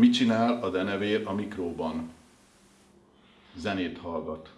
Mit csinál a denevér a mikróban? Zenét hallgat.